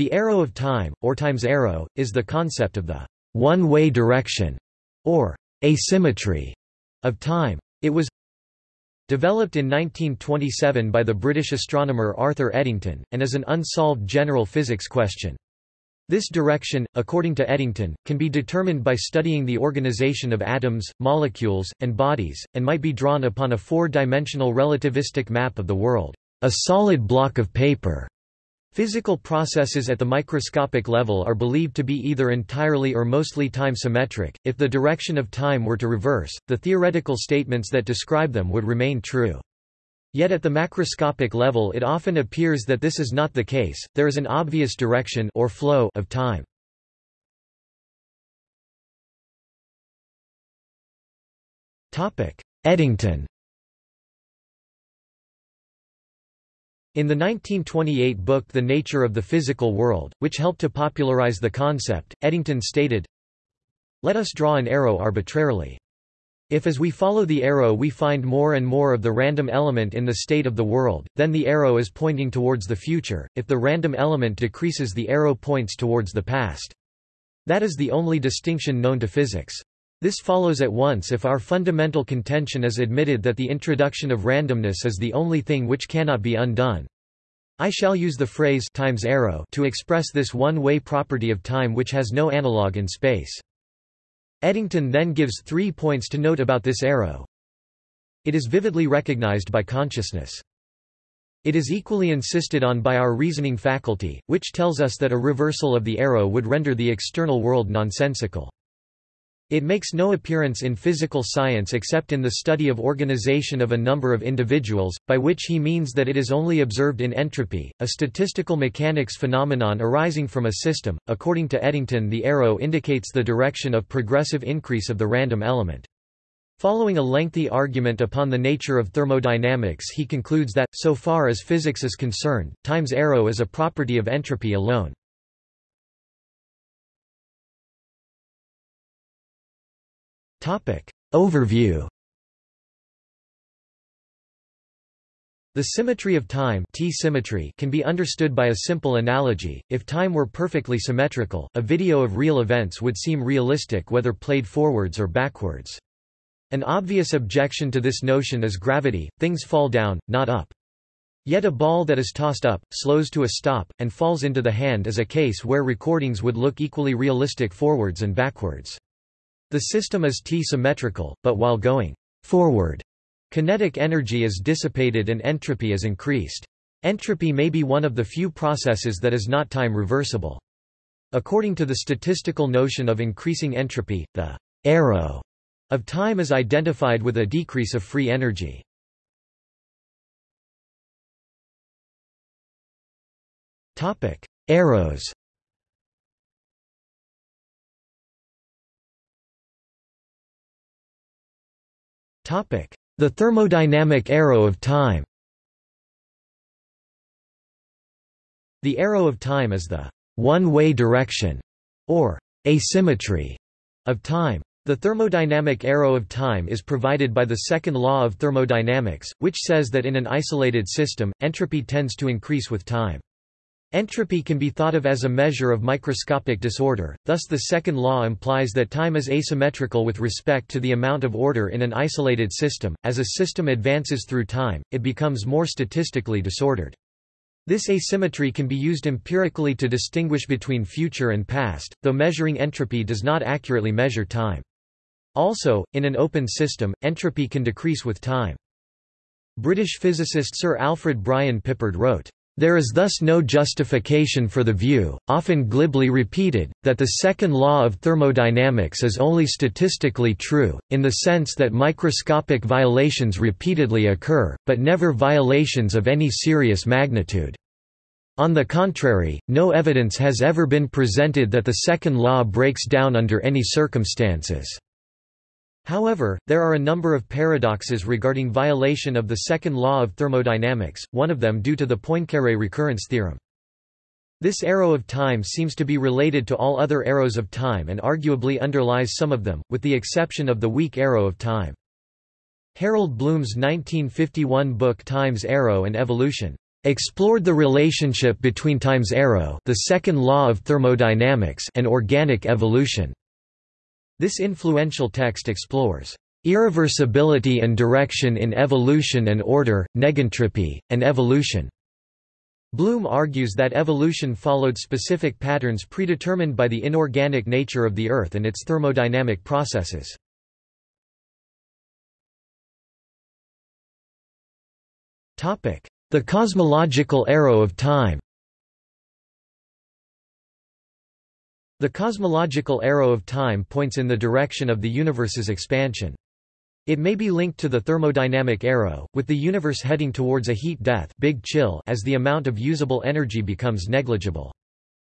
The arrow of time, or time's arrow, is the concept of the one-way direction, or asymmetry, of time. It was developed in 1927 by the British astronomer Arthur Eddington, and is an unsolved general physics question. This direction, according to Eddington, can be determined by studying the organization of atoms, molecules, and bodies, and might be drawn upon a four-dimensional relativistic map of the world, a solid block of paper. Physical processes at the microscopic level are believed to be either entirely or mostly time-symmetric. If the direction of time were to reverse, the theoretical statements that describe them would remain true. Yet at the macroscopic level it often appears that this is not the case, there is an obvious direction or flow of time. Eddington In the 1928 book The Nature of the Physical World, which helped to popularize the concept, Eddington stated, Let us draw an arrow arbitrarily. If as we follow the arrow we find more and more of the random element in the state of the world, then the arrow is pointing towards the future, if the random element decreases the arrow points towards the past. That is the only distinction known to physics. This follows at once if our fundamental contention is admitted that the introduction of randomness is the only thing which cannot be undone. I shall use the phrase times arrow to express this one-way property of time which has no analogue in space. Eddington then gives three points to note about this arrow. It is vividly recognized by consciousness. It is equally insisted on by our reasoning faculty, which tells us that a reversal of the arrow would render the external world nonsensical. It makes no appearance in physical science except in the study of organization of a number of individuals, by which he means that it is only observed in entropy, a statistical mechanics phenomenon arising from a system. According to Eddington, the arrow indicates the direction of progressive increase of the random element. Following a lengthy argument upon the nature of thermodynamics he concludes that, so far as physics is concerned, time's arrow is a property of entropy alone. Topic. Overview The symmetry of time T-symmetry can be understood by a simple analogy. If time were perfectly symmetrical, a video of real events would seem realistic whether played forwards or backwards. An obvious objection to this notion is gravity, things fall down, not up. Yet a ball that is tossed up, slows to a stop, and falls into the hand is a case where recordings would look equally realistic forwards and backwards. The system is T-symmetrical, but while going forward, kinetic energy is dissipated and entropy is increased. Entropy may be one of the few processes that is not time reversible. According to the statistical notion of increasing entropy, the arrow of time is identified with a decrease of free energy. Arrows The thermodynamic arrow of time The arrow of time is the one-way direction, or asymmetry, of time. The thermodynamic arrow of time is provided by the second law of thermodynamics, which says that in an isolated system, entropy tends to increase with time. Entropy can be thought of as a measure of microscopic disorder, thus the second law implies that time is asymmetrical with respect to the amount of order in an isolated system. As a system advances through time, it becomes more statistically disordered. This asymmetry can be used empirically to distinguish between future and past, though measuring entropy does not accurately measure time. Also, in an open system, entropy can decrease with time. British physicist Sir Alfred Brian Pippard wrote, there is thus no justification for the view, often glibly repeated, that the second law of thermodynamics is only statistically true, in the sense that microscopic violations repeatedly occur, but never violations of any serious magnitude. On the contrary, no evidence has ever been presented that the second law breaks down under any circumstances. However, there are a number of paradoxes regarding violation of the second law of thermodynamics, one of them due to the Poincaré recurrence theorem. This arrow of time seems to be related to all other arrows of time and arguably underlies some of them, with the exception of the weak arrow of time. Harold Blum's 1951 book Time's Arrow and Evolution explored the relationship between time's arrow the second law of thermodynamics and organic evolution. This influential text explores irreversibility and direction in evolution and order, negentropy, and evolution. Blum argues that evolution followed specific patterns predetermined by the inorganic nature of the Earth and its thermodynamic processes. The cosmological arrow of time The cosmological arrow of time points in the direction of the universe's expansion. It may be linked to the thermodynamic arrow, with the universe heading towards a heat death big chill as the amount of usable energy becomes negligible.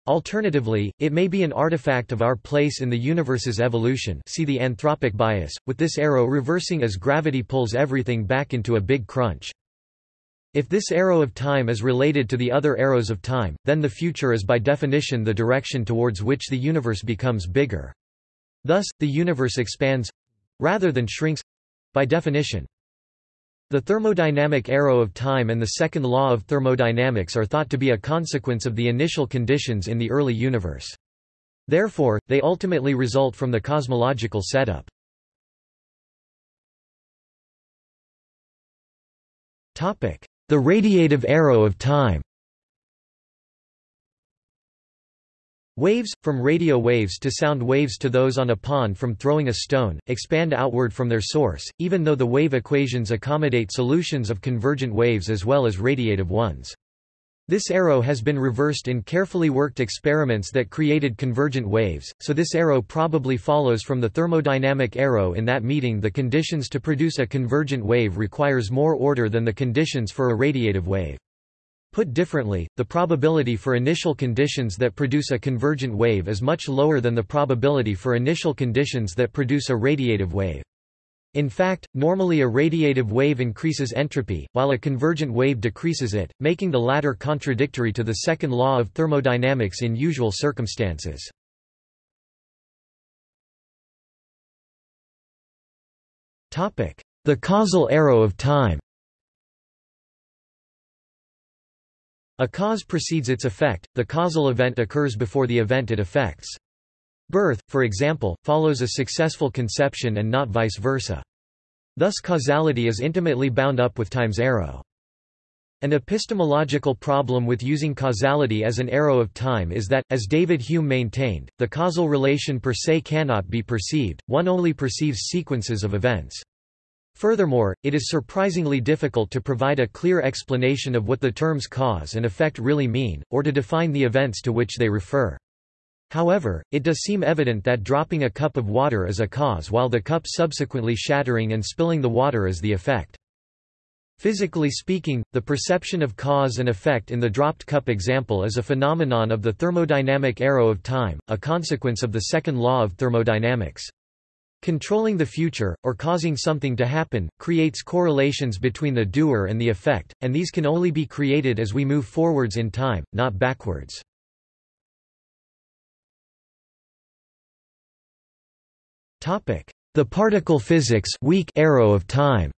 Alternatively, it may be an artifact of our place in the universe's evolution see the anthropic bias, with this arrow reversing as gravity pulls everything back into a big crunch. If this arrow of time is related to the other arrows of time, then the future is by definition the direction towards which the universe becomes bigger. Thus, the universe expands—rather than shrinks by definition. The thermodynamic arrow of time and the second law of thermodynamics are thought to be a consequence of the initial conditions in the early universe. Therefore, they ultimately result from the cosmological setup. The radiative arrow of time Waves, from radio waves to sound waves to those on a pond from throwing a stone, expand outward from their source, even though the wave equations accommodate solutions of convergent waves as well as radiative ones. This arrow has been reversed in carefully worked experiments that created convergent waves, so this arrow probably follows from the thermodynamic arrow in that meeting the conditions to produce a convergent wave requires more order than the conditions for a radiative wave. Put differently, the probability for initial conditions that produce a convergent wave is much lower than the probability for initial conditions that produce a radiative wave. In fact, normally a radiative wave increases entropy, while a convergent wave decreases it, making the latter contradictory to the second law of thermodynamics in usual circumstances. The causal arrow of time A cause precedes its effect, the causal event occurs before the event it affects. Birth, for example, follows a successful conception and not vice versa. Thus causality is intimately bound up with time's arrow. An epistemological problem with using causality as an arrow of time is that, as David Hume maintained, the causal relation per se cannot be perceived, one only perceives sequences of events. Furthermore, it is surprisingly difficult to provide a clear explanation of what the terms cause and effect really mean, or to define the events to which they refer. However, it does seem evident that dropping a cup of water is a cause while the cup subsequently shattering and spilling the water is the effect. Physically speaking, the perception of cause and effect in the dropped cup example is a phenomenon of the thermodynamic arrow of time, a consequence of the second law of thermodynamics. Controlling the future, or causing something to happen, creates correlations between the doer and the effect, and these can only be created as we move forwards in time, not backwards. The particle physics weak arrow of time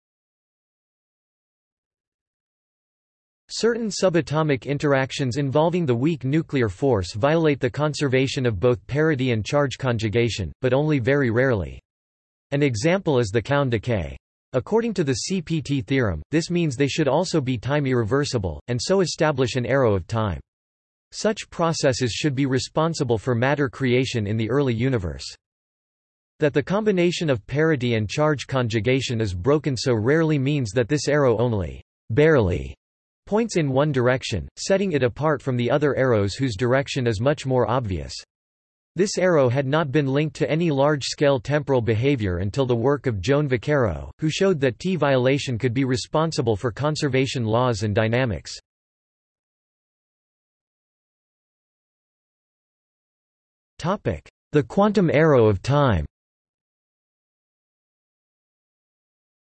Certain subatomic interactions involving the weak nuclear force violate the conservation of both parity and charge conjugation, but only very rarely. An example is the Kaon decay. According to the CPT theorem, this means they should also be time irreversible, and so establish an arrow of time. Such processes should be responsible for matter creation in the early universe. That the combination of parity and charge conjugation is broken so rarely means that this arrow only barely points in one direction, setting it apart from the other arrows whose direction is much more obvious. This arrow had not been linked to any large-scale temporal behavior until the work of Joan Vaccaro, who showed that T-violation could be responsible for conservation laws and dynamics. The quantum arrow of time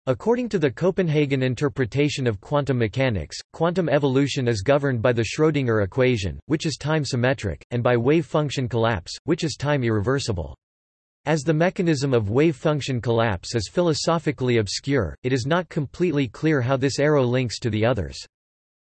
According to the Copenhagen interpretation of quantum mechanics, quantum evolution is governed by the Schrödinger equation, which is time-symmetric, and by wave function collapse, which is time irreversible. As the mechanism of wave function collapse is philosophically obscure, it is not completely clear how this arrow links to the others.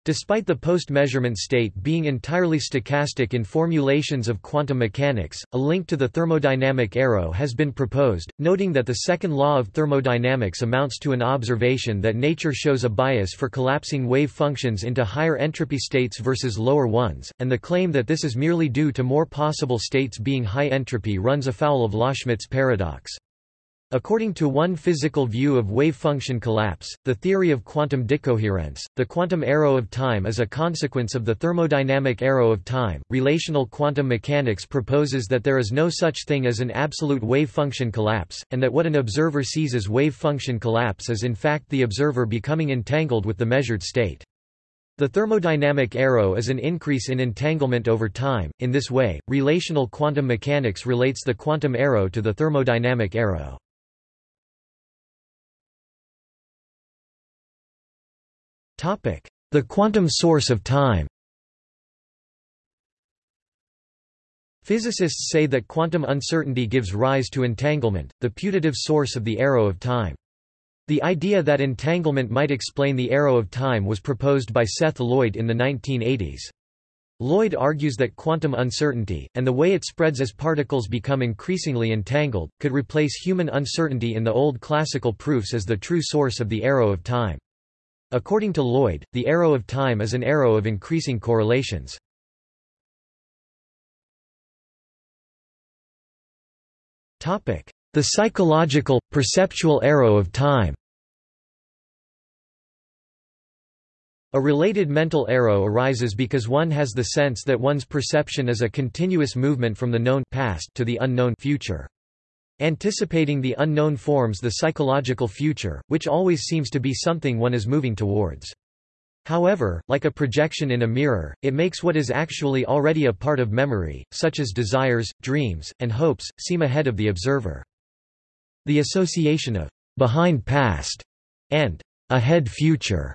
Despite the post-measurement state being entirely stochastic in formulations of quantum mechanics, a link to the thermodynamic arrow has been proposed, noting that the second law of thermodynamics amounts to an observation that nature shows a bias for collapsing wave functions into higher entropy states versus lower ones, and the claim that this is merely due to more possible states being high entropy runs afoul of Loschmidt's paradox. According to one physical view of wave function collapse, the theory of quantum decoherence, the quantum arrow of time is a consequence of the thermodynamic arrow of time. Relational quantum mechanics proposes that there is no such thing as an absolute wave function collapse, and that what an observer sees as wave function collapse is in fact the observer becoming entangled with the measured state. The thermodynamic arrow is an increase in entanglement over time. In this way, relational quantum mechanics relates the quantum arrow to the thermodynamic arrow. The quantum source of time Physicists say that quantum uncertainty gives rise to entanglement, the putative source of the arrow of time. The idea that entanglement might explain the arrow of time was proposed by Seth Lloyd in the 1980s. Lloyd argues that quantum uncertainty, and the way it spreads as particles become increasingly entangled, could replace human uncertainty in the old classical proofs as the true source of the arrow of time. According to Lloyd, the arrow of time is an arrow of increasing correlations. The psychological, perceptual arrow of time A related mental arrow arises because one has the sense that one's perception is a continuous movement from the known past to the unknown future. Anticipating the unknown forms the psychological future, which always seems to be something one is moving towards. However, like a projection in a mirror, it makes what is actually already a part of memory, such as desires, dreams, and hopes, seem ahead of the observer. The association of behind past and ahead future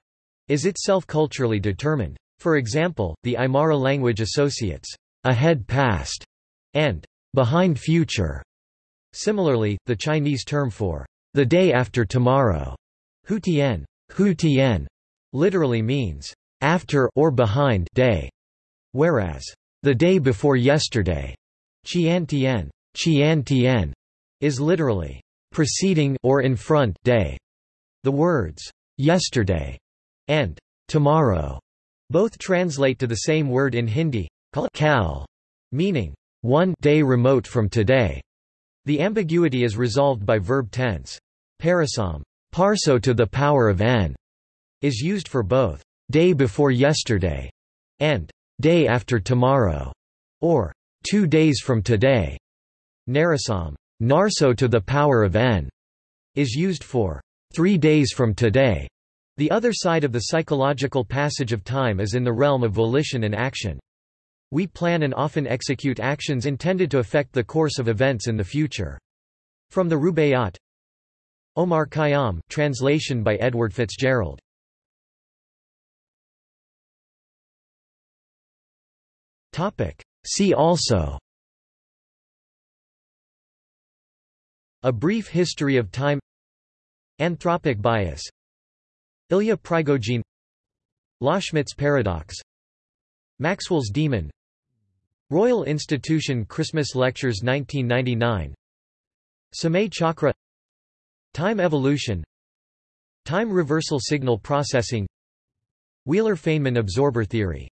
is itself culturally determined. For example, the Aymara language associates ahead past and behind future Similarly, the Chinese term for the day after tomorrow, hu tian, hu tian literally means after or behind day, whereas the day before yesterday, qian tian, qian tian is literally preceding or in front day. The words yesterday and tomorrow both translate to the same word in Hindi, kal, meaning one day remote from today. The ambiguity is resolved by verb tense. Parasam parso to the power of n is used for both day before yesterday and day after tomorrow, or two days from today. Narasam narso to the power of n is used for three days from today. The other side of the psychological passage of time is in the realm of volition and action. We plan and often execute actions intended to affect the course of events in the future. From the Rubaiyat. Omar Khayyam translation by Edward Fitzgerald. See also. A brief history of time. Anthropic bias. Ilya Prigogine. Loschmidt's paradox. Maxwell's demon Royal Institution Christmas Lectures 1999 Samay Chakra. Time evolution. Time reversal signal processing. Wheeler-Feynman absorber theory